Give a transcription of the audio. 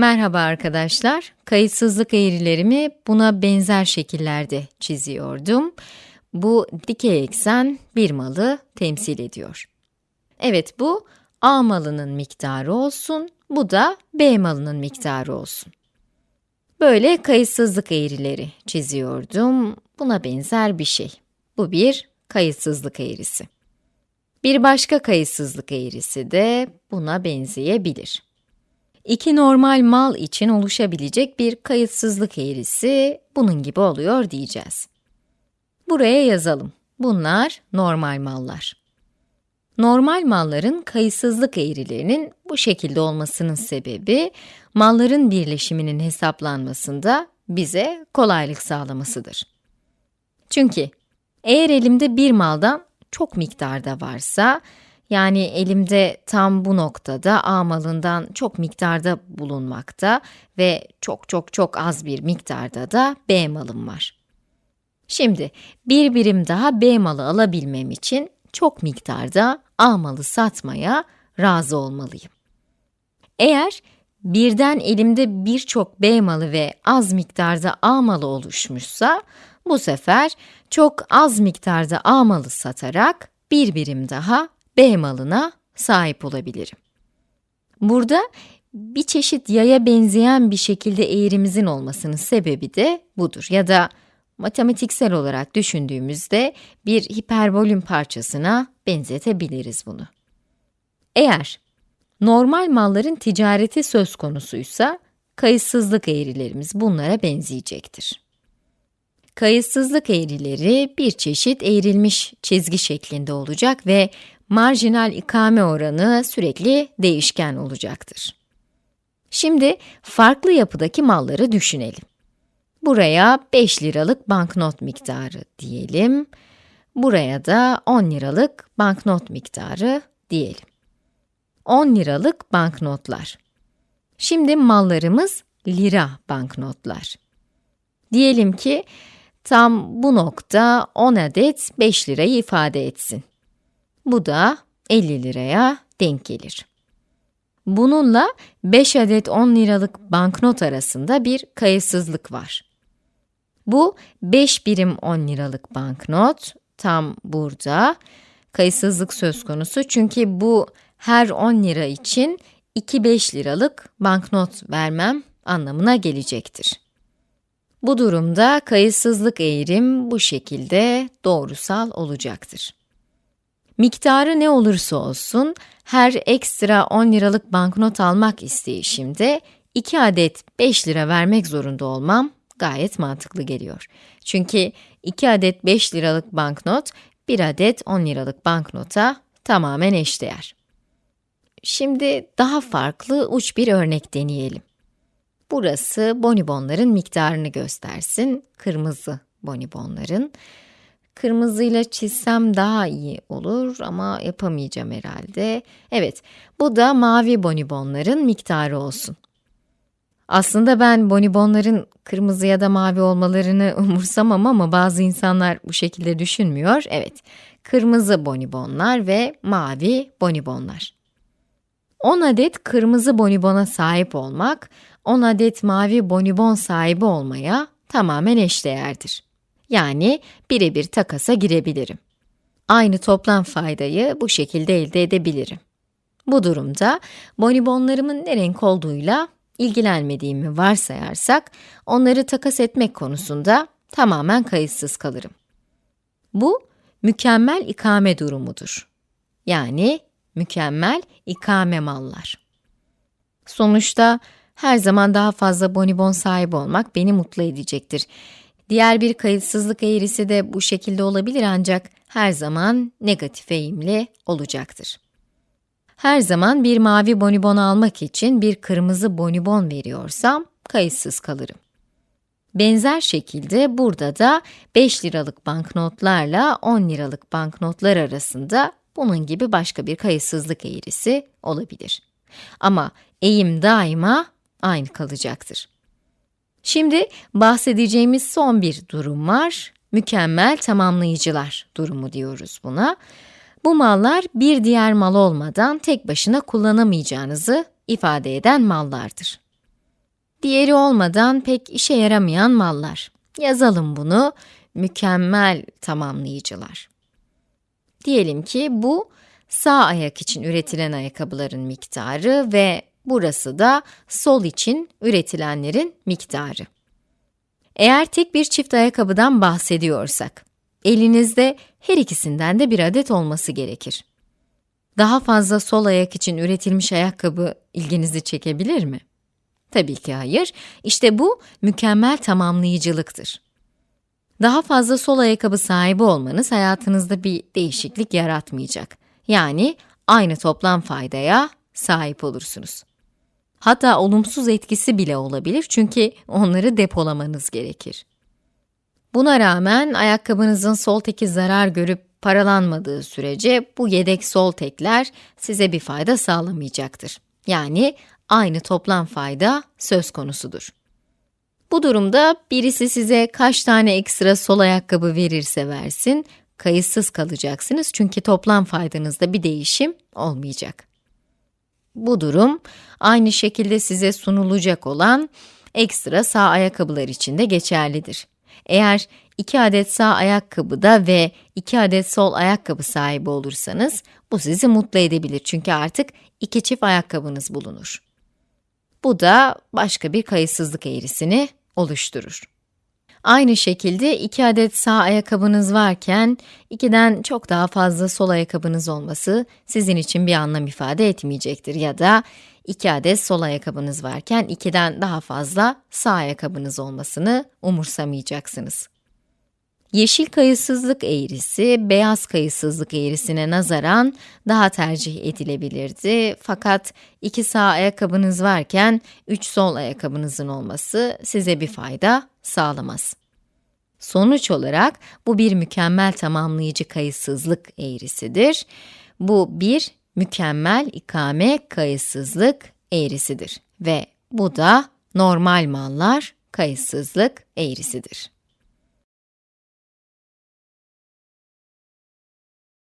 Merhaba arkadaşlar. Kayıtsızlık eğrilerimi buna benzer şekillerde çiziyordum. Bu dikey eksen bir malı temsil ediyor. Evet bu A malının miktarı olsun, bu da B malının miktarı olsun. Böyle kayıtsızlık eğrileri çiziyordum. Buna benzer bir şey. Bu bir kayıtsızlık eğrisi. Bir başka kayıtsızlık eğrisi de buna benzeyebilir. İki normal mal için oluşabilecek bir kayıtsızlık eğrisi bunun gibi oluyor diyeceğiz. Buraya yazalım. Bunlar normal mallar. Normal malların kayıtsızlık eğrilerinin bu şekilde olmasının sebebi, malların birleşiminin hesaplanmasında bize kolaylık sağlamasıdır. Çünkü eğer elimde bir maldan çok miktarda varsa, yani elimde tam bu noktada A malından çok miktarda bulunmakta ve çok çok çok az bir miktarda da B malım var. Şimdi bir birim daha B malı alabilmem için çok miktarda A malı satmaya razı olmalıyım. Eğer birden elimde birçok B malı ve az miktarda A malı oluşmuşsa, bu sefer çok az miktarda A malı satarak bir birim daha B malına sahip olabilirim. Burada bir çeşit yaya benzeyen bir şekilde eğrimizin olmasının sebebi de budur. Ya da matematiksel olarak düşündüğümüzde bir hiperbolün parçasına benzetebiliriz bunu. Eğer normal malların ticareti söz konusuysa, kayıtsızlık eğrilerimiz bunlara benzeyecektir. Kayıtsızlık eğrileri bir çeşit eğrilmiş çizgi şeklinde olacak ve marjinal ikame oranı sürekli değişken olacaktır. Şimdi farklı yapıdaki malları düşünelim. Buraya 5 liralık banknot miktarı diyelim. Buraya da 10 liralık banknot miktarı diyelim. 10 liralık banknotlar. Şimdi mallarımız lira banknotlar. Diyelim ki tam bu nokta 10 adet 5 lirayı ifade etsin. Bu da 50 liraya denk gelir. Bununla 5 adet 10 liralık banknot arasında bir kayıtsızlık var. Bu 5 birim 10 liralık banknot tam burada. Kayıtsızlık söz konusu çünkü bu her 10 lira için 2 5 liralık banknot vermem anlamına gelecektir. Bu durumda kayıtsızlık eğrim bu şekilde doğrusal olacaktır. Miktarı ne olursa olsun, her ekstra 10 liralık banknot almak isteyişimde 2 adet 5 lira vermek zorunda olmam gayet mantıklı geliyor. Çünkü 2 adet 5 liralık banknot, 1 adet 10 liralık banknota tamamen eşdeğer. Şimdi daha farklı uç bir örnek deneyelim. Burası bonibonların miktarını göstersin, kırmızı bonibonların. Kırmızıyla çizsem daha iyi olur ama yapamayacağım herhalde. Evet, bu da mavi bonibonların miktarı olsun. Aslında ben bonibonların kırmızı ya da mavi olmalarını umursamam ama bazı insanlar bu şekilde düşünmüyor. Evet, kırmızı bonibonlar ve mavi bonibonlar. 10 adet kırmızı bonibona sahip olmak, 10 adet mavi bonibon sahibi olmaya tamamen eşdeğerdir. Yani birebir takasa girebilirim. Aynı toplam faydayı bu şekilde elde edebilirim. Bu durumda bonibonlarımın ne renk olduğuyla ilgilenmediğimi varsayarsak, onları takas etmek konusunda tamamen kayıtsız kalırım. Bu, mükemmel ikame durumudur. Yani mükemmel ikame mallar. Sonuçta her zaman daha fazla bonibon sahibi olmak beni mutlu edecektir. Diğer bir kayıtsızlık eğrisi de bu şekilde olabilir ancak her zaman negatif eğimli olacaktır. Her zaman bir mavi bonibon almak için bir kırmızı bonibon veriyorsam kayıtsız kalırım. Benzer şekilde burada da 5 liralık banknotlarla 10 liralık banknotlar arasında bunun gibi başka bir kayıtsızlık eğrisi olabilir. Ama eğim daima aynı kalacaktır. Şimdi bahsedeceğimiz son bir durum var. Mükemmel tamamlayıcılar durumu diyoruz buna. Bu mallar bir diğer mal olmadan tek başına kullanamayacağınızı ifade eden mallardır. diğeri olmadan pek işe yaramayan mallar. Yazalım bunu, mükemmel tamamlayıcılar. Diyelim ki bu sağ ayak için üretilen ayakkabıların miktarı ve burası da sol için üretilenlerin miktarı. Eğer tek bir çift ayakkabıdan bahsediyorsak, elinizde her ikisinden de bir adet olması gerekir. Daha fazla sol ayak için üretilmiş ayakkabı ilginizi çekebilir mi? Tabii ki hayır. İşte bu mükemmel tamamlayıcılıktır. Daha fazla sol ayakkabı sahibi olmanız hayatınızda bir değişiklik yaratmayacak. Yani aynı toplam faydaya sahip olursunuz. Hatta olumsuz etkisi bile olabilir çünkü onları depolamanız gerekir. Buna rağmen ayakkabınızın sol teki zarar görüp paralanmadığı sürece bu yedek sol tekler size bir fayda sağlamayacaktır. Yani aynı toplam fayda söz konusudur. Bu durumda birisi size kaç tane ekstra sol ayakkabı verirse versin, kayıtsız kalacaksınız çünkü toplam faydanızda bir değişim olmayacak. Bu durum, aynı şekilde size sunulacak olan ekstra sağ ayakkabılar için de geçerlidir. Eğer 2 adet sağ ayakkabıda ve 2 adet sol ayakkabı sahibi olursanız, bu sizi mutlu edebilir çünkü artık iki çift ayakkabınız bulunur. Bu da başka bir kayıtsızlık eğrisini oluşturur. Aynı şekilde iki adet sağ ayakkabınız varken, ikiden çok daha fazla sol ayakkabınız olması sizin için bir anlam ifade etmeyecektir ya da iki adet sol ayakkabınız varken ikiden daha fazla sağ ayakkabınız olmasını umursamayacaksınız. Yeşil kayıtsızlık eğrisi, beyaz kayıtsızlık eğrisine nazaran daha tercih edilebilirdi. Fakat iki sağ ayakkabınız varken üç sol ayakkabınızın olması size bir fayda sağlamaz. Sonuç olarak bu bir mükemmel tamamlayıcı kayıtsızlık eğrisidir. Bu bir mükemmel ikame kayıtsızlık eğrisidir ve bu da normal mallar kayıtsızlık eğrisidir.